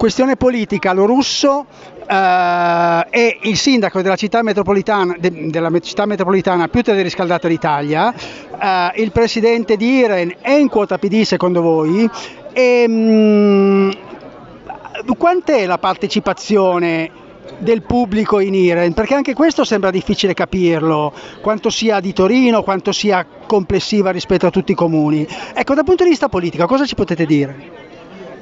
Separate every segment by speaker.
Speaker 1: questione politica, lo russo eh, è il sindaco della città metropolitana, de, della città metropolitana più teleriscaldata d'Italia, eh, il presidente di Iren è in quota PD secondo voi e, mh, mm, quant'è la partecipazione del pubblico in Iren, perché anche questo sembra difficile capirlo, quanto sia di Torino, quanto sia complessiva rispetto a tutti i comuni. Ecco, dal punto di vista politico, cosa ci potete dire?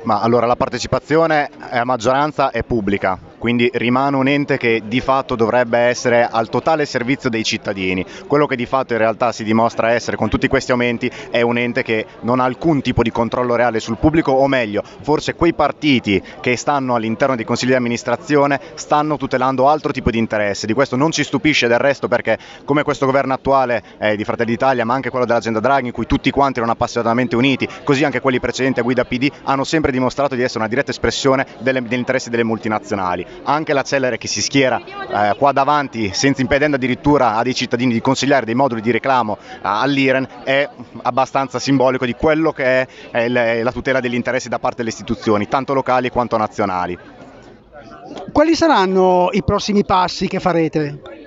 Speaker 2: Ma allora la partecipazione a maggioranza è pubblica, quindi rimane un ente che di fatto dovrebbe essere al totale servizio dei cittadini. Quello che di fatto in realtà si dimostra essere con tutti questi aumenti è un ente che non ha alcun tipo di controllo reale sul pubblico o meglio, forse quei partiti che stanno all'interno dei consigli di amministrazione stanno tutelando altro tipo di interesse. Di questo non ci stupisce del resto perché come questo governo attuale eh, di Fratelli d'Italia ma anche quello dell'agenda Draghi in cui tutti quanti erano appassionatamente uniti, così anche quelli precedenti a guida PD hanno sempre dimostrato di essere una diretta espressione delle, degli interessi delle multinazionali anche la Cellere che si schiera eh, qua davanti senza impedendo addirittura a dei cittadini di consigliare dei moduli di reclamo eh, all'Iran è abbastanza simbolico di quello che è, è la tutela degli interessi da parte delle istituzioni, tanto locali quanto nazionali.
Speaker 1: Quali saranno i prossimi passi che farete?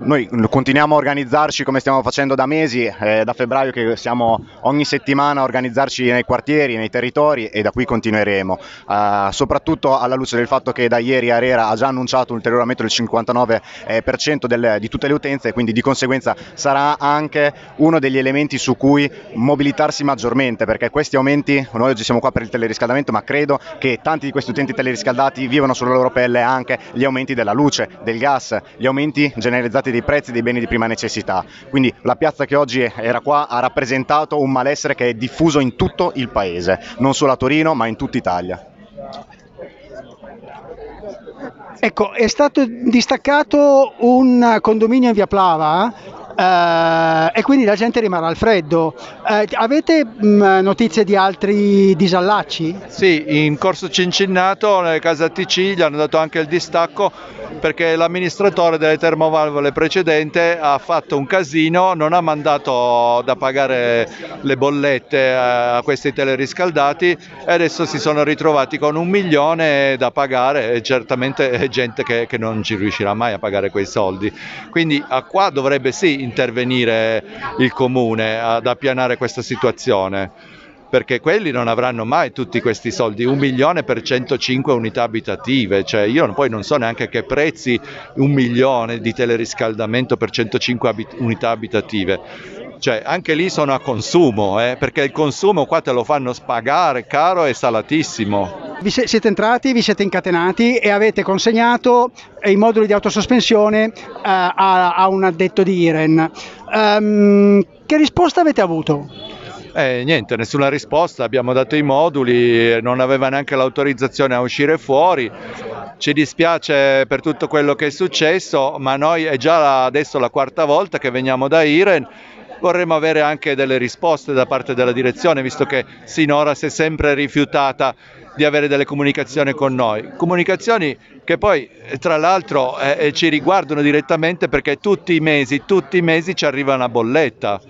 Speaker 2: Noi continuiamo a organizzarci come stiamo facendo da mesi, eh, da febbraio che siamo ogni settimana a organizzarci nei quartieri, nei territori e da qui continueremo, uh, soprattutto alla luce del fatto che da ieri Arera ha già annunciato un ulteriore aumento del 59% eh, del, di tutte le utenze e quindi di conseguenza sarà anche uno degli elementi su cui mobilitarsi maggiormente perché questi aumenti, noi oggi siamo qua per il teleriscaldamento ma credo che tanti di questi utenti teleriscaldati vivano sulla loro pelle anche gli aumenti della luce, del gas, gli aumenti generalizzati alzati dei prezzi dei beni di prima necessità. Quindi la piazza che oggi era qua ha rappresentato un malessere che è diffuso in tutto il paese, non solo a Torino ma in tutta Italia.
Speaker 1: Ecco, è stato distaccato un condominio in via Plava eh, e quindi la gente rimarrà al freddo. Eh, avete mh, mm, notizie di altri disallacci?
Speaker 3: Sì, in Corso Cincinnato, nelle case ATC, gli hanno dato anche il distacco perché l'amministratore delle termovalvole precedente ha fatto un casino, non ha mandato da pagare le bollette a questi teleriscaldati e adesso si sono ritrovati con un milione da pagare e certamente è gente che, che non ci riuscirà mai a pagare quei soldi. Quindi a qua dovrebbe sì intervenire il comune ad appianare questa situazione perché quelli non avranno mai tutti questi soldi, un milione per 105 unità abitative, cioè io poi non so neanche che prezzi un milione di teleriscaldamento per 105 abit unità abitative, cioè anche lì sono a consumo, eh, perché il consumo qua te lo fanno spagare caro e salatissimo.
Speaker 1: Vi siete entrati, vi siete incatenati e avete consegnato i moduli di autosospensione eh, a, a, un addetto di Iren. Um, che risposta avete avuto?
Speaker 3: Eh, niente, nessuna risposta, abbiamo dato i moduli, non aveva neanche l'autorizzazione a uscire fuori. Ci dispiace per tutto quello che è successo, ma noi è già adesso la quarta volta che veniamo da Iren vorremmo avere anche delle risposte da parte della direzione, visto che sinora si è sempre rifiutata di avere delle comunicazioni con noi. Comunicazioni che poi tra l'altro eh, eh ci riguardano direttamente perché tutti i mesi, tutti i mesi ci arriva una bolletta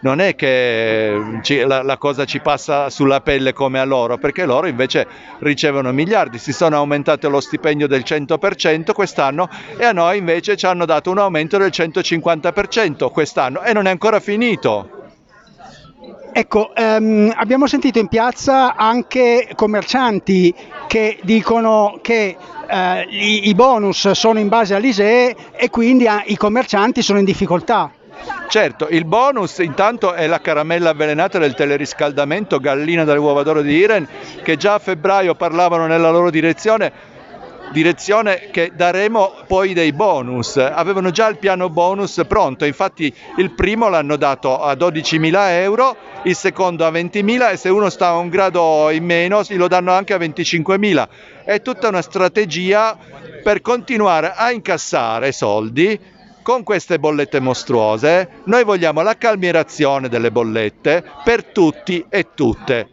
Speaker 3: non è che ci, la, la, cosa ci passa sulla pelle come a loro, perché loro invece ricevono miliardi, si sono aumentate lo stipendio del 100% quest'anno e a noi invece ci hanno dato un aumento del 150% quest'anno e non è ancora finito.
Speaker 1: Ecco, ehm, abbiamo sentito in piazza anche commercianti che dicono che eh, i, i, bonus sono in base all'ISEE e quindi ah, i commercianti sono in difficoltà.
Speaker 3: Certo, il bonus intanto è la caramella avvelenata del teleriscaldamento gallina dalle uova d'oro di Iren che già a febbraio parlavano nella loro direzione direzione che daremo poi dei bonus. Avevano già il piano bonus pronto, infatti il primo l'hanno dato a 12.000 euro, il secondo a 20.000 e se uno sta un grado in meno lo danno anche a 25.000. È tutta una strategia per continuare a incassare soldi con queste bollette mostruose noi vogliamo la calmierazione delle bollette per tutti e tutte.